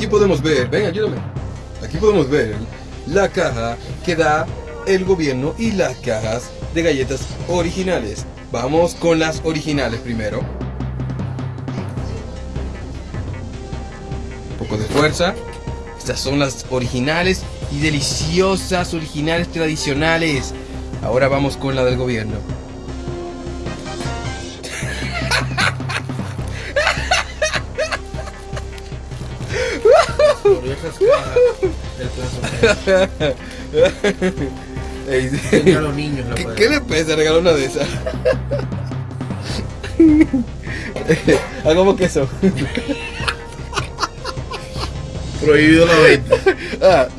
aquí podemos ver, ven, ayúdame. Aquí podemos ver la caja que da el gobierno y las cajas de galletas originales. Vamos con las originales primero. Un poco de fuerza. Estas son las originales y deliciosas, originales tradicionales. Ahora vamos con la del gobierno. Gloriosas cajas del plazo. Ey, Enseña a los niños la ¿Qué, pueden. qué le pesa regalar una de esas? Hagamos queso. Prohibido la venta. Ah,